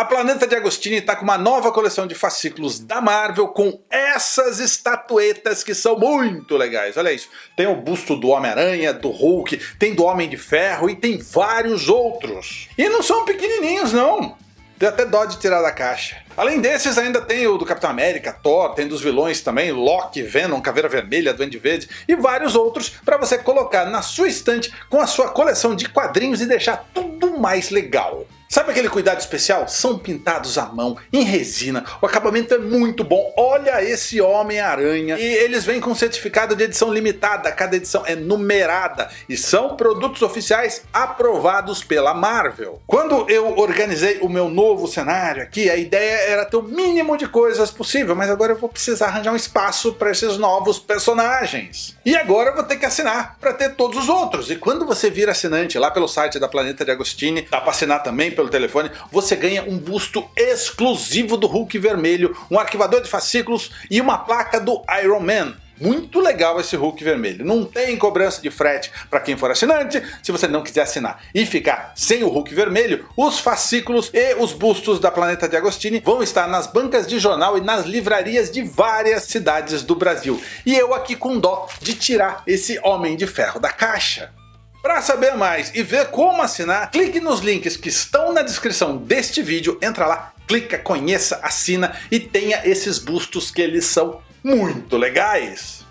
A Planeta de Agostini está com uma nova coleção de fascículos da Marvel com essas estatuetas que são muito legais. Olha isso, tem o busto do Homem-Aranha, do Hulk, tem do Homem de Ferro e tem vários outros. E não são pequenininhos não. Deu até dó de tirar da caixa. Além desses, ainda tem o do Capitão América, Thor, tem dos vilões também, Loki, Venom, Caveira Vermelha, Duende Verde e vários outros para você colocar na sua estante com a sua coleção de quadrinhos e deixar tudo mais legal. Sabe aquele cuidado especial? São pintados à mão, em resina, o acabamento é muito bom, olha esse Homem-Aranha. E eles vêm com certificado de edição limitada, cada edição é numerada e são produtos oficiais aprovados pela Marvel. Quando eu organizei o meu novo cenário aqui, a ideia era ter o mínimo de coisas possível, mas agora eu vou precisar arranjar um espaço para esses novos personagens. E agora eu vou ter que assinar para ter todos os outros. E quando você vira assinante lá pelo site da Planeta de Agostini, dá para assinar também pelo telefone, você ganha um busto exclusivo do Hulk vermelho, um arquivador de fascículos e uma placa do Iron Man. Muito legal esse Hulk vermelho. Não tem cobrança de frete para quem for assinante. Se você não quiser assinar e ficar sem o Hulk vermelho, os fascículos e os bustos da Planeta de Agostini vão estar nas bancas de jornal e nas livrarias de várias cidades do Brasil. E eu aqui com dó de tirar esse Homem de Ferro da caixa. Para saber mais e ver como assinar, clique nos links que estão na descrição deste vídeo, entra lá, clica, conheça, assina e tenha esses bustos que eles são muito legais.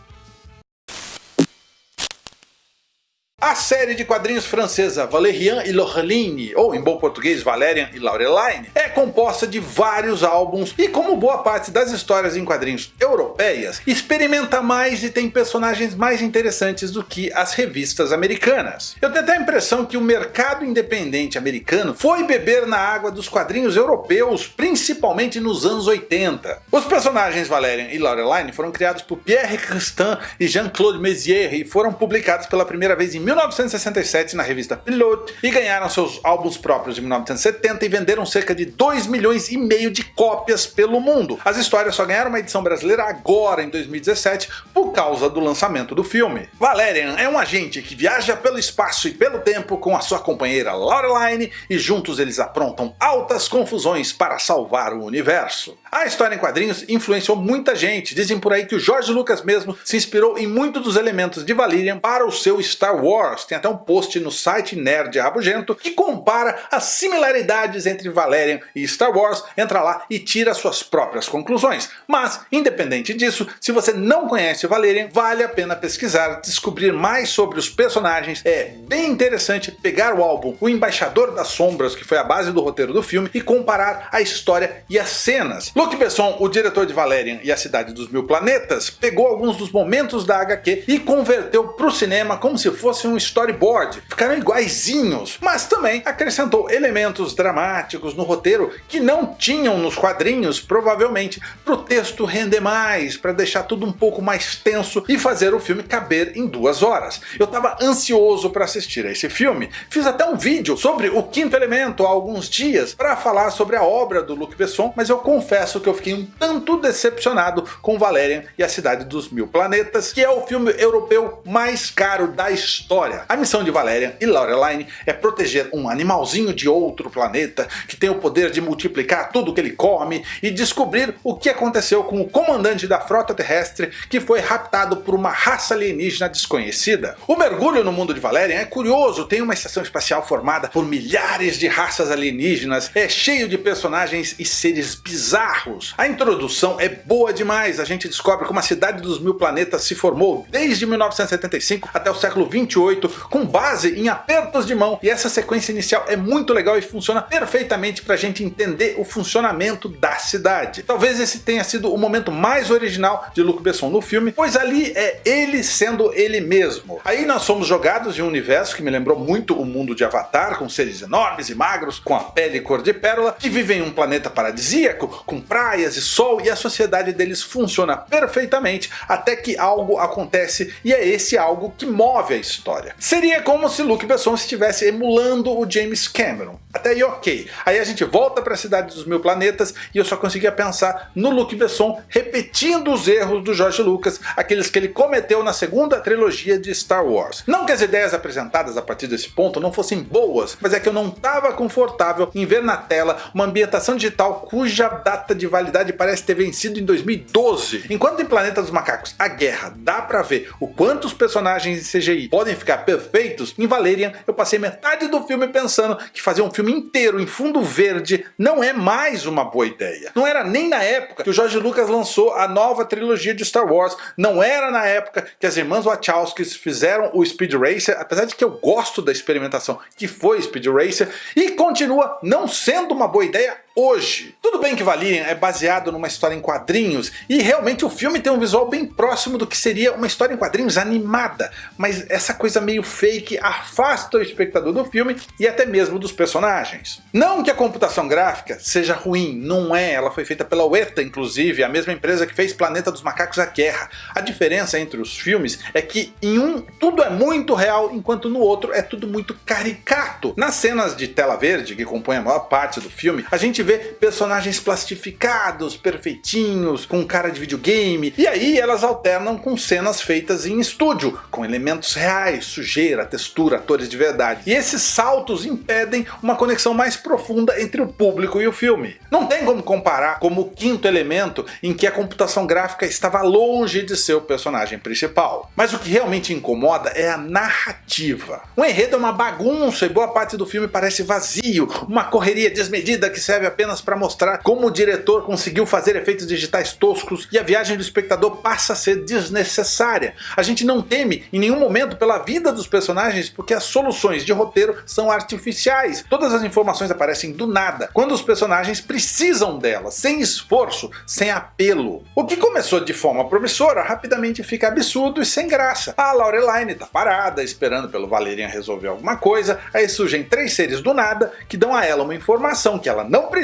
A série de quadrinhos francesa Valérian e Laureline, ou em bom português Valerian e Laureline, é composta de vários álbuns e como boa parte das histórias em quadrinhos europeias, experimenta mais e tem personagens mais interessantes do que as revistas americanas. Eu tenho até a impressão que o mercado independente americano foi beber na água dos quadrinhos europeus, principalmente nos anos 80. Os personagens Valerian e Laureline foram criados por Pierre Christin e Jean-Claude Mézières e foram publicados pela primeira vez em 1967 na revista Pilote e ganharam seus álbuns próprios em 1970 e venderam cerca de 2 milhões e meio de cópias pelo mundo. As histórias só ganharam uma edição brasileira agora em 2017 por causa do lançamento do filme. Valerian é um agente que viaja pelo espaço e pelo tempo com a sua companheira Laureline e juntos eles aprontam altas confusões para salvar o universo. A história em quadrinhos influenciou muita gente, dizem por aí que o George Lucas mesmo se inspirou em muitos dos elementos de Valerian para o seu Star Wars Wars, tem até um post no site Nerd Rabugento que compara as similaridades entre Valerian e Star Wars, entra lá e tira suas próprias conclusões. Mas, independente disso, se você não conhece Valerian, vale a pena pesquisar, descobrir mais sobre os personagens, é bem interessante pegar o álbum O Embaixador das Sombras, que foi a base do roteiro do filme, e comparar a história e as cenas. Luc Besson, o diretor de Valerian e a Cidade dos Mil Planetas, pegou alguns dos momentos da HQ e converteu para o cinema como se fosse um storyboard, ficaram iguaizinhos, mas também acrescentou elementos dramáticos no roteiro que não tinham nos quadrinhos, provavelmente para o texto render mais, para deixar tudo um pouco mais tenso e fazer o filme caber em duas horas. Eu estava ansioso para assistir a esse filme, fiz até um vídeo sobre o Quinto Elemento há alguns dias para falar sobre a obra do Luc Besson, mas eu confesso que eu fiquei um tanto decepcionado com Valerian e a Cidade dos Mil Planetas, que é o filme europeu mais caro da história. A missão de Valerian e Laureline é proteger um animalzinho de outro planeta que tem o poder de multiplicar tudo que ele come e descobrir o que aconteceu com o comandante da frota terrestre que foi raptado por uma raça alienígena desconhecida. O mergulho no mundo de Valerian é curioso, tem uma estação espacial formada por milhares de raças alienígenas, é cheio de personagens e seres bizarros. A introdução é boa demais, a gente descobre como a cidade dos mil planetas se formou desde 1975 até o século 28 com base em apertos de mão, e essa sequência inicial é muito legal e funciona perfeitamente para a gente entender o funcionamento da cidade. Talvez esse tenha sido o momento mais original de Luc Besson no filme, pois ali é ele sendo ele mesmo. Aí nós somos jogados em um universo que me lembrou muito o mundo de Avatar, com seres enormes e magros, com a pele cor de pérola, que vivem em um planeta paradisíaco, com praias e sol, e a sociedade deles funciona perfeitamente, até que algo acontece, e é esse algo que move a história. Seria como se Luke Besson estivesse emulando o James Cameron. Até aí ok. Aí a gente volta para a Cidade dos Mil Planetas planetas e eu só conseguia pensar no Luc Besson repetindo os erros do George Lucas, aqueles que ele cometeu na segunda trilogia de Star Wars. Não que as ideias apresentadas a partir desse ponto não fossem boas, mas é que eu não estava confortável em ver na tela uma ambientação digital cuja data de validade parece ter vencido em 2012. Enquanto em Planeta dos Macacos a guerra dá pra ver o quanto os personagens em CGI podem ficar perfeitos, em Valerian eu passei metade do filme pensando que fazer um filme inteiro em fundo verde não é mais uma boa ideia. Não era nem na época que o George Lucas lançou a nova trilogia de Star Wars, não era na época que as irmãs Wachowskis fizeram o Speed Racer, apesar de que eu gosto da experimentação que foi Speed Racer, e continua não sendo uma boa ideia hoje. Tudo bem que Valerian é baseado numa história em quadrinhos, e realmente o filme tem um visual bem próximo do que seria uma história em quadrinhos animada, mas essa coisa meio fake afasta o espectador do filme e até mesmo dos personagens. Não que a computação gráfica seja ruim, não é, ela foi feita pela Weta inclusive, a mesma empresa que fez Planeta dos Macacos a Guerra. A diferença entre os filmes é que em um tudo é muito real, enquanto no outro é tudo muito caricato. Nas cenas de tela verde, que compõem a maior parte do filme, a gente vê personagens plastificados, perfeitinhos, com cara de videogame, e aí elas alternam com cenas feitas em estúdio, com elementos reais, sujeira, textura, atores de verdade. E esses saltos impedem uma conexão mais profunda entre o público e o filme. Não tem como comparar como o quinto elemento em que a computação gráfica estava longe de ser o personagem principal. Mas o que realmente incomoda é a narrativa. O enredo é uma bagunça e boa parte do filme parece vazio, uma correria desmedida que serve apenas para mostrar como o diretor conseguiu fazer efeitos digitais toscos e a viagem do espectador passa a ser desnecessária. A gente não teme em nenhum momento pela vida dos personagens porque as soluções de roteiro são artificiais. Todas as informações aparecem do nada, quando os personagens precisam delas, sem esforço, sem apelo. O que começou de forma promissora rapidamente fica absurdo e sem graça. A Laureline tá parada, esperando pelo Valerian resolver alguma coisa, aí surgem três seres do nada que dão a ela uma informação que ela não precisa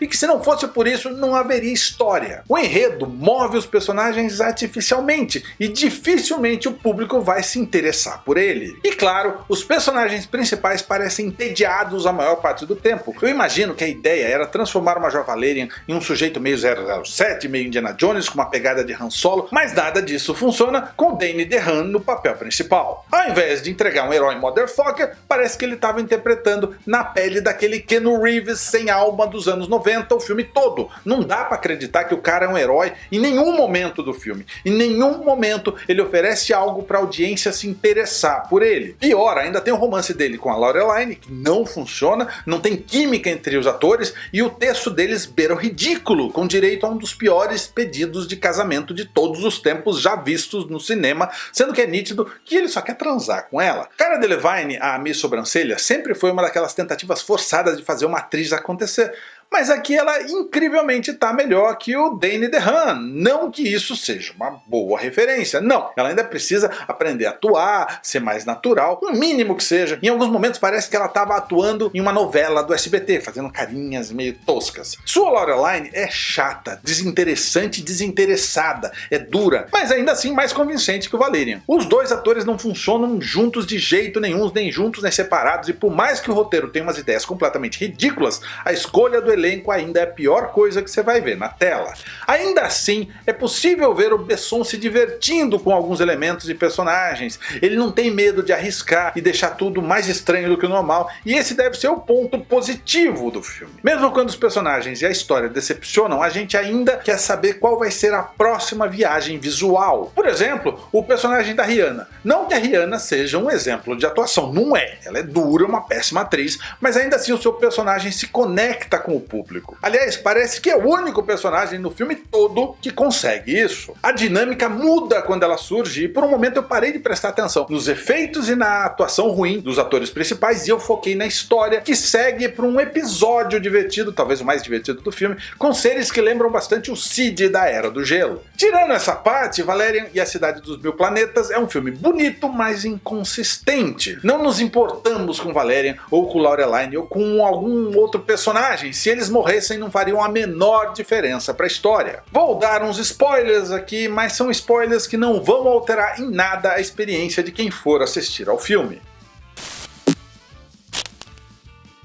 e que se não fosse por isso não haveria história. O enredo move os personagens artificialmente e dificilmente o público vai se interessar por ele. E claro, os personagens principais parecem entediados a maior parte do tempo. Eu imagino que a ideia era transformar Major Valerian em um sujeito meio 007, meio Indiana Jones com uma pegada de Han Solo, mas nada disso funciona com o Danny DeHaan no papel principal. Ao invés de entregar um herói motherfucker, parece que ele estava interpretando na pele daquele Keanu Reeves sem alma dos anos 90 o filme todo. Não dá pra acreditar que o cara é um herói em nenhum momento do filme. Em nenhum momento ele oferece algo pra audiência se interessar por ele. Pior, ainda tem o romance dele com a Laureline, que não funciona, não tem química entre os atores, e o texto deles beira o ridículo, com direito a um dos piores pedidos de casamento de todos os tempos já vistos no cinema, sendo que é nítido que ele só quer transar com ela. Cara Delevingne, a Miss Sobrancelha, sempre foi uma daquelas tentativas forçadas de fazer uma atriz acontecer, mas aqui ela incrivelmente está melhor que o Danny DeHaan. Não que isso seja uma boa referência, não. Ela ainda precisa aprender a atuar, ser mais natural, o mínimo que seja. Em alguns momentos parece que ela estava atuando em uma novela do SBT, fazendo carinhas meio toscas. Sua Laureline é chata, desinteressante e desinteressada, é dura, mas ainda assim mais convincente que o Valerian. Os dois atores não funcionam juntos de jeito nenhum, nem juntos nem separados, e por mais que o roteiro tenha umas ideias completamente ridículas, a escolha do elenco ainda é a pior coisa que você vai ver na tela. Ainda assim, é possível ver o Besson se divertindo com alguns elementos e personagens. Ele não tem medo de arriscar e deixar tudo mais estranho do que o normal, e esse deve ser o ponto positivo do filme. Mesmo quando os personagens e a história decepcionam, a gente ainda quer saber qual vai ser a próxima viagem visual. Por exemplo, o personagem da Rihanna. Não que a Rihanna seja um exemplo de atuação, não é. Ela é dura, uma péssima atriz, mas ainda assim o seu personagem se conecta com o público. Aliás, parece que é o único personagem no filme todo que consegue isso. A dinâmica muda quando ela surge e por um momento eu parei de prestar atenção nos efeitos e na atuação ruim dos atores principais e eu foquei na história que segue para um episódio divertido, talvez o mais divertido do filme, com seres que lembram bastante o Cid da Era do Gelo. Tirando essa parte, Valerian e a Cidade dos Mil Planetas é um filme bonito, mas inconsistente. Não nos importamos com Valerian, ou com Laureline, ou com algum outro personagem, se eles morressem não fariam a menor diferença para a história. Vou dar uns spoilers aqui, mas são spoilers que não vão alterar em nada a experiência de quem for assistir ao filme.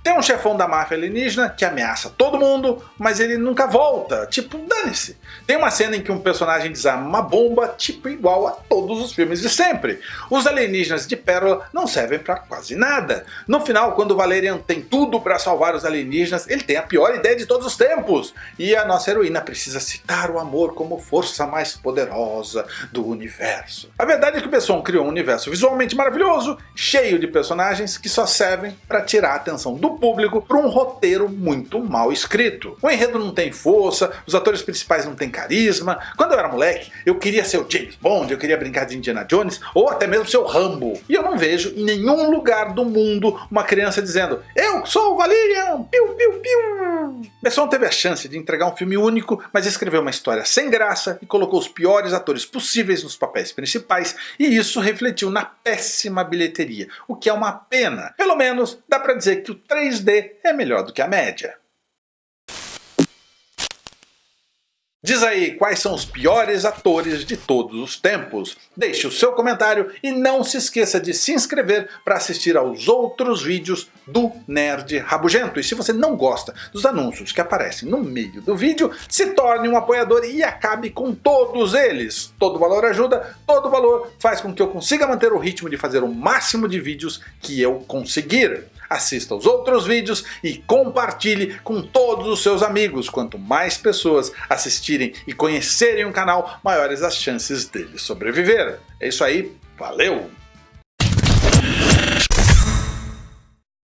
Tem um chefão da máfia alienígena que ameaça todo mundo, mas ele nunca volta, tipo, dane-se. Tem uma cena em que um personagem desarma uma bomba, tipo igual a todos os filmes de sempre. Os alienígenas de Pérola não servem pra quase nada. No final, quando Valerian tem tudo pra salvar os alienígenas, ele tem a pior ideia de todos os tempos. E a nossa heroína precisa citar o amor como força mais poderosa do universo. A verdade é que o Besson criou um universo visualmente maravilhoso, cheio de personagens que só servem para tirar a atenção do público para um roteiro muito mal escrito. O enredo não tem força, os atores principais não têm carisma. Quando eu era moleque, eu queria ser o James Bond, eu queria brincar de Indiana Jones, ou até mesmo ser o Rambo. E eu não vejo em nenhum lugar do mundo uma criança dizendo Eu sou o Valerian! Piu, piu, piu! Besson teve a chance de entregar um filme único, mas escreveu uma história sem graça e colocou os piores atores possíveis nos papéis principais, e isso refletiu na péssima bilheteria, o que é uma pena. Pelo menos dá pra dizer que o 3D é melhor do que a média. Diz aí quais são os piores atores de todos os tempos. Deixe o seu comentário e não se esqueça de se inscrever para assistir aos outros vídeos do Nerd Rabugento. E se você não gosta dos anúncios que aparecem no meio do vídeo, se torne um apoiador e acabe com todos eles. Todo valor ajuda, todo valor faz com que eu consiga manter o ritmo de fazer o máximo de vídeos que eu conseguir assista aos outros vídeos e compartilhe com todos os seus amigos. Quanto mais pessoas assistirem e conhecerem o canal, maiores as chances dele sobreviver. É isso aí, valeu!